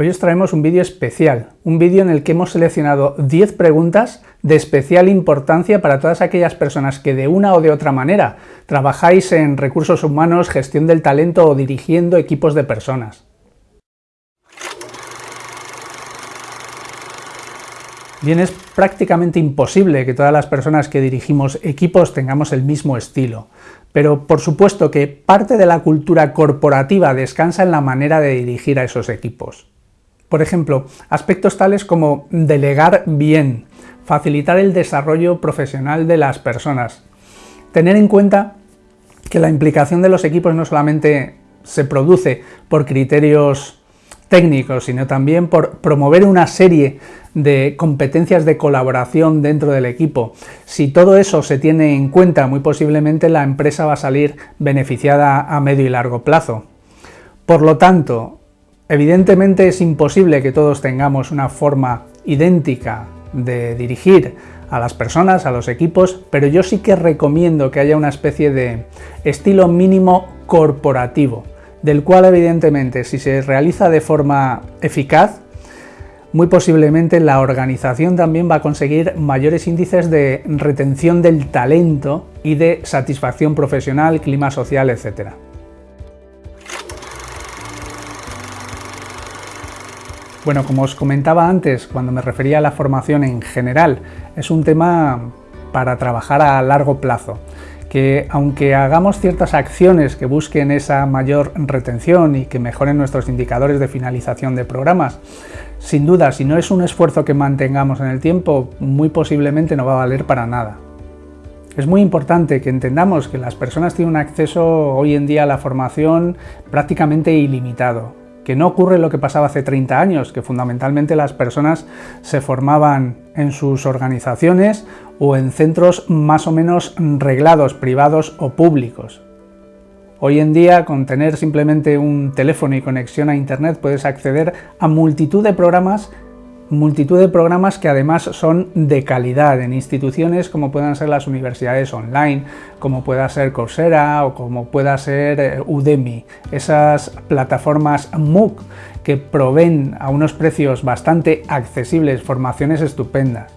Hoy os traemos un vídeo especial, un vídeo en el que hemos seleccionado 10 preguntas de especial importancia para todas aquellas personas que de una o de otra manera trabajáis en recursos humanos, gestión del talento o dirigiendo equipos de personas. Bien, es prácticamente imposible que todas las personas que dirigimos equipos tengamos el mismo estilo, pero por supuesto que parte de la cultura corporativa descansa en la manera de dirigir a esos equipos. Por ejemplo, aspectos tales como delegar bien, facilitar el desarrollo profesional de las personas, tener en cuenta que la implicación de los equipos no solamente se produce por criterios técnicos, sino también por promover una serie de competencias de colaboración dentro del equipo. Si todo eso se tiene en cuenta, muy posiblemente la empresa va a salir beneficiada a medio y largo plazo. Por lo tanto, Evidentemente es imposible que todos tengamos una forma idéntica de dirigir a las personas, a los equipos, pero yo sí que recomiendo que haya una especie de estilo mínimo corporativo, del cual evidentemente si se realiza de forma eficaz, muy posiblemente la organización también va a conseguir mayores índices de retención del talento y de satisfacción profesional, clima social, etc. Bueno, como os comentaba antes, cuando me refería a la formación en general, es un tema para trabajar a largo plazo, que aunque hagamos ciertas acciones que busquen esa mayor retención y que mejoren nuestros indicadores de finalización de programas, sin duda, si no es un esfuerzo que mantengamos en el tiempo, muy posiblemente no va a valer para nada. Es muy importante que entendamos que las personas tienen un acceso hoy en día a la formación prácticamente ilimitado que no ocurre lo que pasaba hace 30 años, que fundamentalmente las personas se formaban en sus organizaciones o en centros más o menos reglados, privados o públicos. Hoy en día, con tener simplemente un teléfono y conexión a Internet, puedes acceder a multitud de programas multitud de programas que además son de calidad en instituciones como puedan ser las universidades online, como pueda ser Coursera o como pueda ser eh, Udemy, esas plataformas MOOC que proveen a unos precios bastante accesibles formaciones estupendas.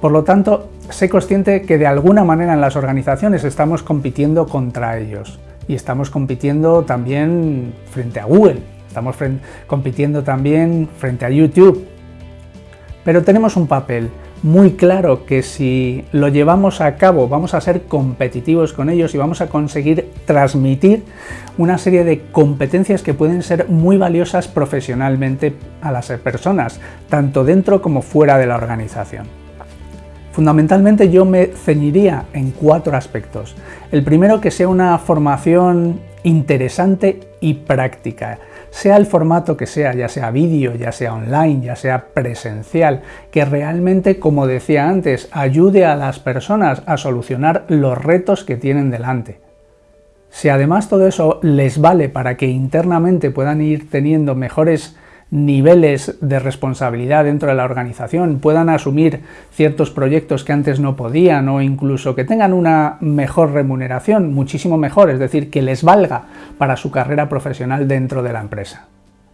Por lo tanto, sé consciente que de alguna manera en las organizaciones estamos compitiendo contra ellos y estamos compitiendo también frente a Google, estamos compitiendo también frente a YouTube, pero tenemos un papel muy claro que si lo llevamos a cabo vamos a ser competitivos con ellos y vamos a conseguir transmitir una serie de competencias que pueden ser muy valiosas profesionalmente a las personas, tanto dentro como fuera de la organización. Fundamentalmente yo me ceñiría en cuatro aspectos. El primero que sea una formación interesante y práctica sea el formato que sea, ya sea vídeo, ya sea online, ya sea presencial, que realmente, como decía antes, ayude a las personas a solucionar los retos que tienen delante. Si además todo eso les vale para que internamente puedan ir teniendo mejores niveles de responsabilidad dentro de la organización, puedan asumir ciertos proyectos que antes no podían o incluso que tengan una mejor remuneración, muchísimo mejor, es decir, que les valga para su carrera profesional dentro de la empresa.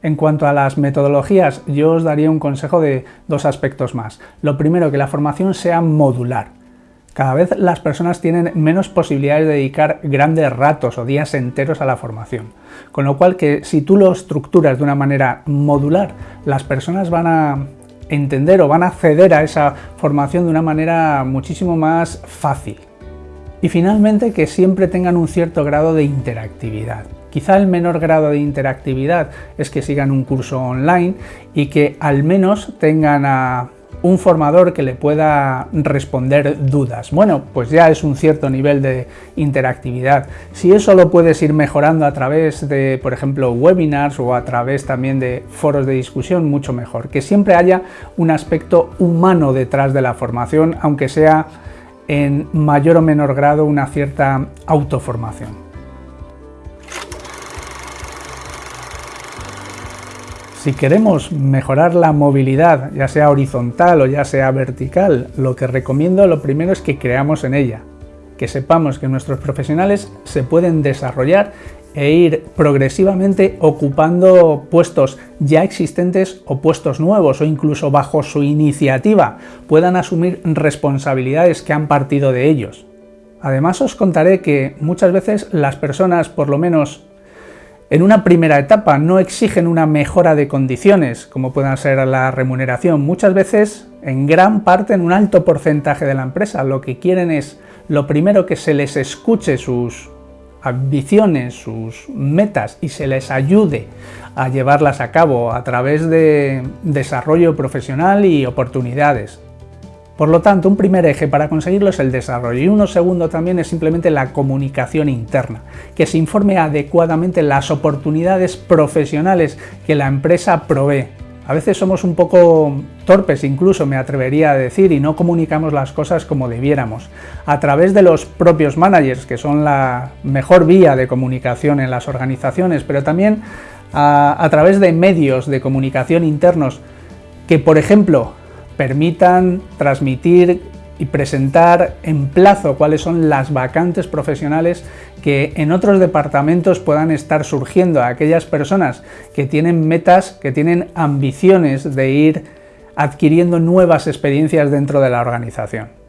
En cuanto a las metodologías, yo os daría un consejo de dos aspectos más. Lo primero, que la formación sea modular. Cada vez las personas tienen menos posibilidades de dedicar grandes ratos o días enteros a la formación. Con lo cual que si tú lo estructuras de una manera modular, las personas van a entender o van a acceder a esa formación de una manera muchísimo más fácil. Y finalmente que siempre tengan un cierto grado de interactividad. Quizá el menor grado de interactividad es que sigan un curso online y que al menos tengan a un formador que le pueda responder dudas. Bueno, pues ya es un cierto nivel de interactividad. Si eso lo puedes ir mejorando a través de, por ejemplo, webinars o a través también de foros de discusión, mucho mejor. Que siempre haya un aspecto humano detrás de la formación, aunque sea en mayor o menor grado una cierta autoformación. Si queremos mejorar la movilidad, ya sea horizontal o ya sea vertical, lo que recomiendo lo primero es que creamos en ella, que sepamos que nuestros profesionales se pueden desarrollar e ir progresivamente ocupando puestos ya existentes o puestos nuevos o incluso bajo su iniciativa puedan asumir responsabilidades que han partido de ellos. Además os contaré que muchas veces las personas, por lo menos en una primera etapa, no exigen una mejora de condiciones, como puedan ser la remuneración. Muchas veces, en gran parte, en un alto porcentaje de la empresa, lo que quieren es, lo primero, que se les escuche sus ambiciones, sus metas y se les ayude a llevarlas a cabo a través de desarrollo profesional y oportunidades. Por lo tanto, un primer eje para conseguirlo es el desarrollo y uno segundo también es simplemente la comunicación interna, que se informe adecuadamente las oportunidades profesionales que la empresa provee. A veces somos un poco torpes, incluso me atrevería a decir, y no comunicamos las cosas como debiéramos. A través de los propios managers, que son la mejor vía de comunicación en las organizaciones, pero también a, a través de medios de comunicación internos que, por ejemplo, permitan transmitir y presentar en plazo cuáles son las vacantes profesionales que en otros departamentos puedan estar surgiendo a aquellas personas que tienen metas, que tienen ambiciones de ir adquiriendo nuevas experiencias dentro de la organización.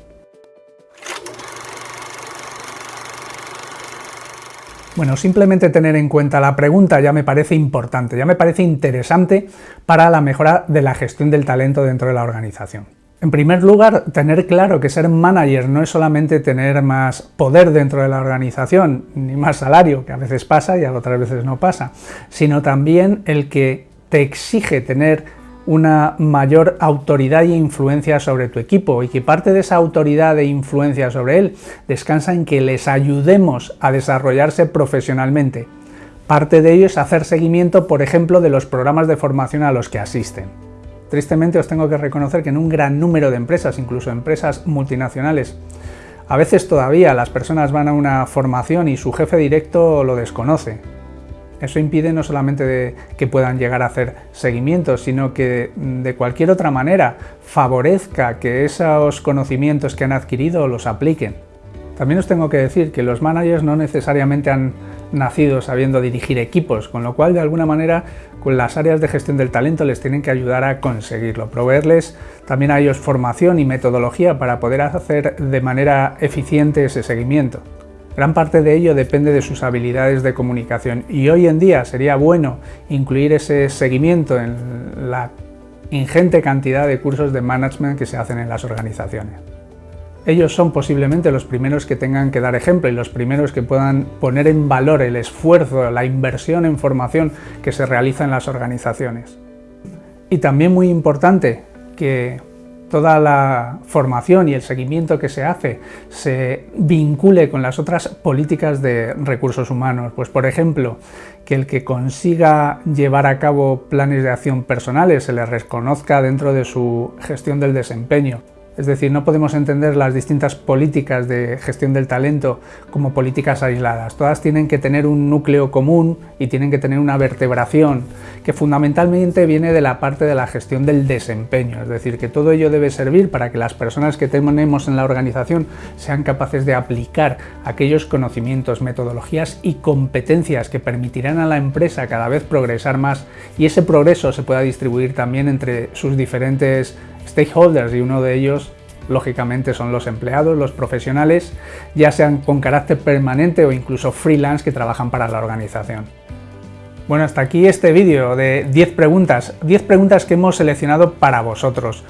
Bueno, simplemente tener en cuenta la pregunta ya me parece importante, ya me parece interesante para la mejora de la gestión del talento dentro de la organización. En primer lugar, tener claro que ser manager no es solamente tener más poder dentro de la organización, ni más salario, que a veces pasa y a otras veces no pasa, sino también el que te exige tener una mayor autoridad e influencia sobre tu equipo y que parte de esa autoridad e influencia sobre él descansa en que les ayudemos a desarrollarse profesionalmente. Parte de ello es hacer seguimiento, por ejemplo, de los programas de formación a los que asisten. Tristemente os tengo que reconocer que en un gran número de empresas, incluso empresas multinacionales, a veces todavía las personas van a una formación y su jefe directo lo desconoce, eso impide no solamente que puedan llegar a hacer seguimientos, sino que mm, de cualquier otra manera favorezca que esos conocimientos que han adquirido los apliquen. También os tengo que decir que los managers no necesariamente han nacido sabiendo dirigir equipos, con lo cual de alguna manera con las áreas de gestión del talento les tienen que ayudar a conseguirlo, proveerles también a ellos formación y metodología para poder hacer de manera eficiente ese seguimiento. Gran parte de ello depende de sus habilidades de comunicación y hoy en día sería bueno incluir ese seguimiento en la ingente cantidad de cursos de management que se hacen en las organizaciones. Ellos son posiblemente los primeros que tengan que dar ejemplo y los primeros que puedan poner en valor el esfuerzo, la inversión en formación que se realiza en las organizaciones. Y también muy importante que toda la formación y el seguimiento que se hace se vincule con las otras políticas de recursos humanos. Pues por ejemplo, que el que consiga llevar a cabo planes de acción personales se le reconozca dentro de su gestión del desempeño es decir, no podemos entender las distintas políticas de gestión del talento como políticas aisladas. Todas tienen que tener un núcleo común y tienen que tener una vertebración que fundamentalmente viene de la parte de la gestión del desempeño. Es decir, que todo ello debe servir para que las personas que tenemos en la organización sean capaces de aplicar aquellos conocimientos, metodologías y competencias que permitirán a la empresa cada vez progresar más y ese progreso se pueda distribuir también entre sus diferentes stakeholders y uno de ellos lógicamente son los empleados, los profesionales, ya sean con carácter permanente o incluso freelance que trabajan para la organización. Bueno, hasta aquí este vídeo de 10 preguntas, 10 preguntas que hemos seleccionado para vosotros,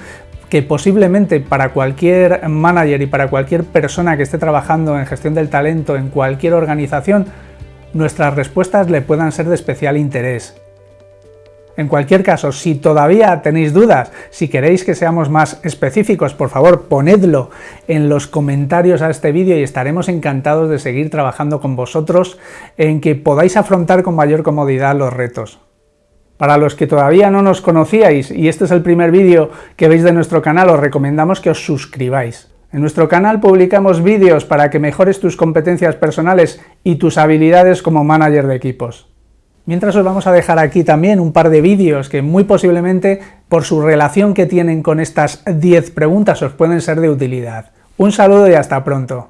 que posiblemente para cualquier manager y para cualquier persona que esté trabajando en gestión del talento en cualquier organización, nuestras respuestas le puedan ser de especial interés. En cualquier caso, si todavía tenéis dudas, si queréis que seamos más específicos, por favor ponedlo en los comentarios a este vídeo y estaremos encantados de seguir trabajando con vosotros en que podáis afrontar con mayor comodidad los retos. Para los que todavía no nos conocíais y este es el primer vídeo que veis de nuestro canal, os recomendamos que os suscribáis. En nuestro canal publicamos vídeos para que mejores tus competencias personales y tus habilidades como manager de equipos. Mientras os vamos a dejar aquí también un par de vídeos que muy posiblemente por su relación que tienen con estas 10 preguntas os pueden ser de utilidad. Un saludo y hasta pronto.